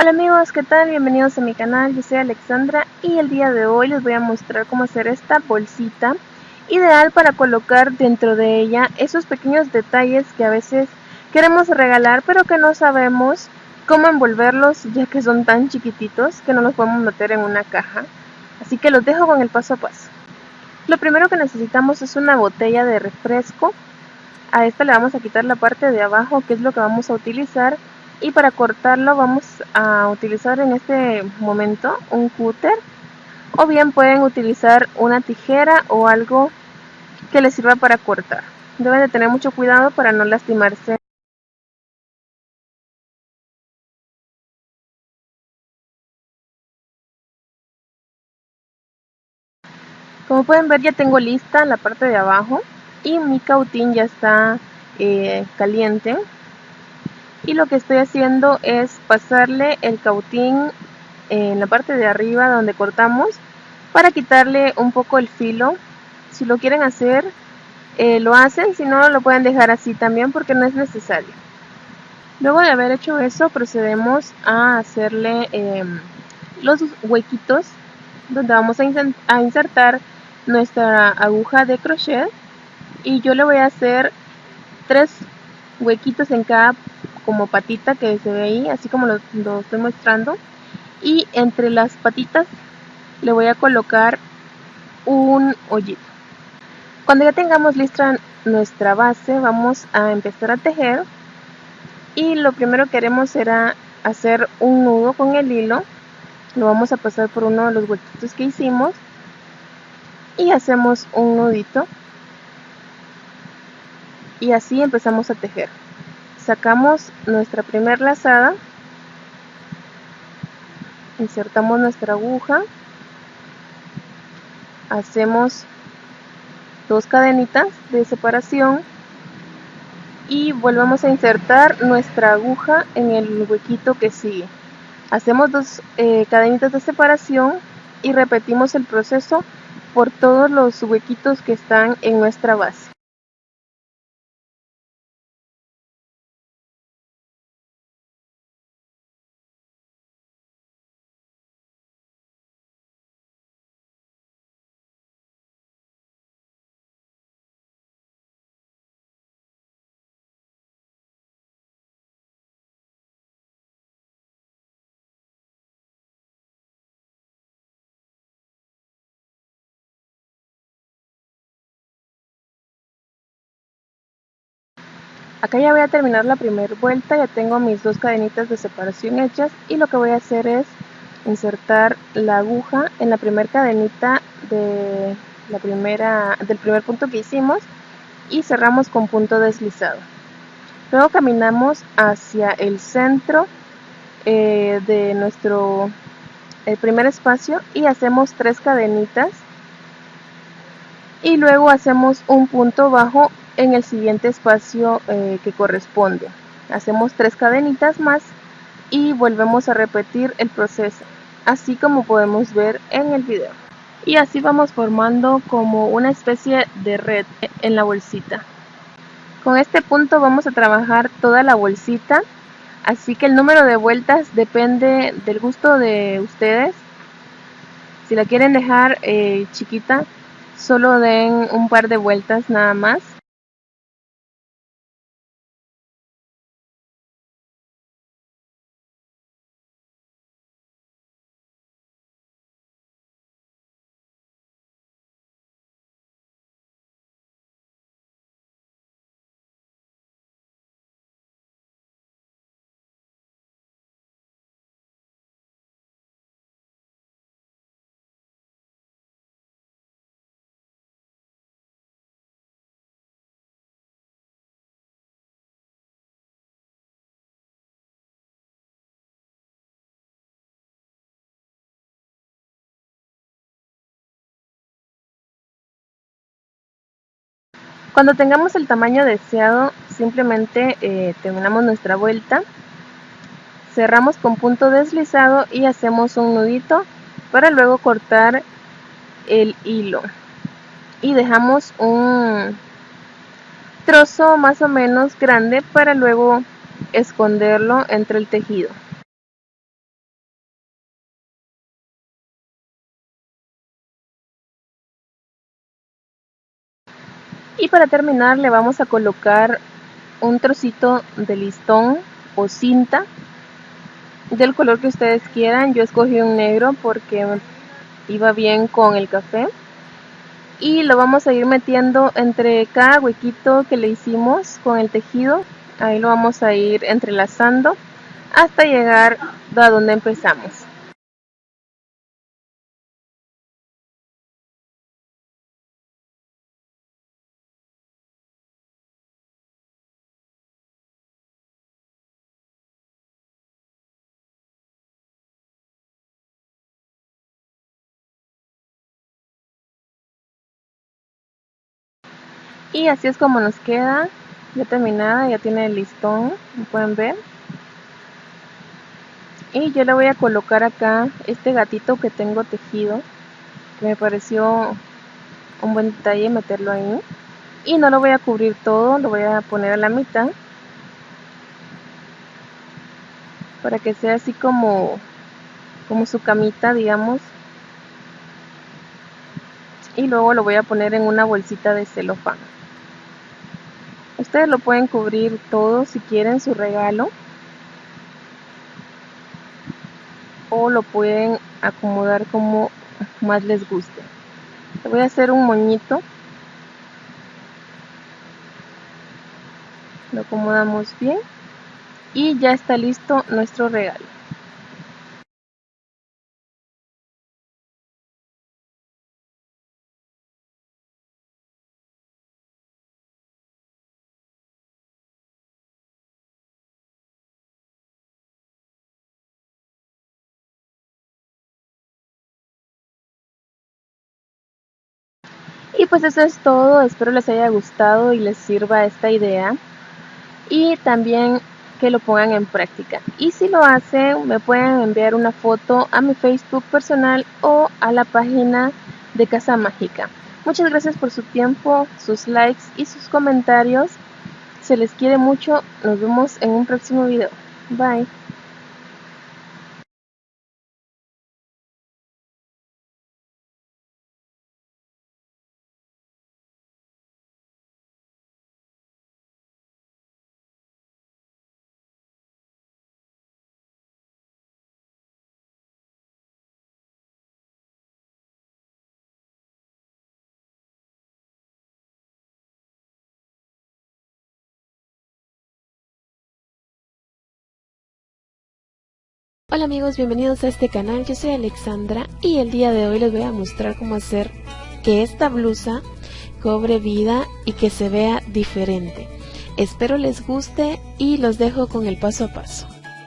Hola amigos, ¿qué tal? Bienvenidos a mi canal, yo soy Alexandra y el día de hoy les voy a mostrar cómo hacer esta bolsita ideal para colocar dentro de ella esos pequeños detalles que a veces queremos regalar pero que no sabemos cómo envolverlos ya que son tan chiquititos que no los podemos meter en una caja. Así que los dejo con el paso a paso. Lo primero que necesitamos es una botella de refresco. A esta le vamos a quitar la parte de abajo que es lo que vamos a utilizar y para cortarlo vamos a utilizar en este momento un cúter. O bien pueden utilizar una tijera o algo que les sirva para cortar. Deben de tener mucho cuidado para no lastimarse. Como pueden ver ya tengo lista la parte de abajo y mi cautín ya está eh, caliente y lo que estoy haciendo es pasarle el cautín en la parte de arriba donde cortamos para quitarle un poco el filo. Si lo quieren hacer eh, lo hacen si no lo pueden dejar así también porque no es necesario. Luego de haber hecho eso procedemos a hacerle em, los huequitos donde vamos a insertar nuestra aguja de crochet. Y yo le voy a hacer tres huequitos en cada como patita que se ve ahí, así como lo, estoy mostrando. Y entre las patitas le voy a colocar un hoyito. Cuando ya tengamos lista nuestra base, vamos a empezar a tejer. Y lo primero que haremos será hacer un nudo con el hilo. Lo vamos a pasar por uno de los huequitos que hicimos. Y hacemos un nudito. Y así empezamos a tejer sacamos nuestra primer lazada insertamos nuestra aguja hacemos dos cadenitas de separación y volvemos a insertar nuestra aguja en el huequito que sigue. Hacemos dos eh, cadenitas de separación y repetimos el proceso por todos los huequitos que están en nuestra base Acá ya voy a terminar la primera vuelta, ya tengo mis dos cadenitas de separación hechas y lo que voy a hacer es insertar la aguja en la primera cadenita de la primera, del primer punto que hicimos y cerramos con punto deslizado. Luego caminamos hacia el centro eh, de nuestro el primer espacio y hacemos tres cadenitas y luego hacemos un punto bajo en el siguiente espacio eh, que corresponde. Hacemos tres cadenitas más y volvemos a repetir el proceso, así como podemos ver en el video. Y así vamos formando como una especie de red en la bolsita. Con este punto vamos a trabajar toda la bolsita, así que el número de vueltas depende del gusto de ustedes. Si la quieren dejar eh, chiquita, solo den un par de vueltas nada más Cuando tengamos el tamaño deseado, simplemente eh, terminamos nuestra vuelta, cerramos con punto deslizado y hacemos un nudito para luego cortar el hilo. Y dejamos un trozo más o menos grande para luego esconderlo entre el tejido. Y para terminar le vamos a colocar un trocito de listón o cinta del color que ustedes quieran. Yo escogí un negro porque iba bien con el café. Y lo vamos a ir metiendo entre cada huequito que le hicimos con el tejido. Ahí lo vamos a ir entrelazando hasta llegar a donde empezamos. Y así es como nos queda ya terminada ya tiene el listón como pueden ver. Y yo le voy a colocar acá este gatito que tengo tejido que me pareció un buen detalle meterlo ahí. Y no lo voy a cubrir todo lo voy a poner a la mitad para que sea así como como su camita digamos. Y luego lo voy a poner en una bolsita de celofán Ustedes lo pueden cubrir todo si quieren su regalo. O lo pueden acomodar como más les guste. Le voy a hacer un moñito. Lo acomodamos bien. Y ya está listo nuestro regalo. Y pues eso es todo, espero les haya gustado y les sirva esta idea. Y también que lo pongan en práctica. Y si lo hacen, me pueden enviar una foto a mi Facebook personal o a la página de Casa Mágica. Muchas gracias por su tiempo, sus likes y sus comentarios. Se les quiere mucho. Nos vemos en un próximo video. Bye. Hola amigos, bienvenidos a este canal, yo soy Alexandra y el día de hoy les voy a mostrar cómo hacer que esta blusa cobre vida y que se vea diferente. Espero les guste y los dejo con el paso a paso.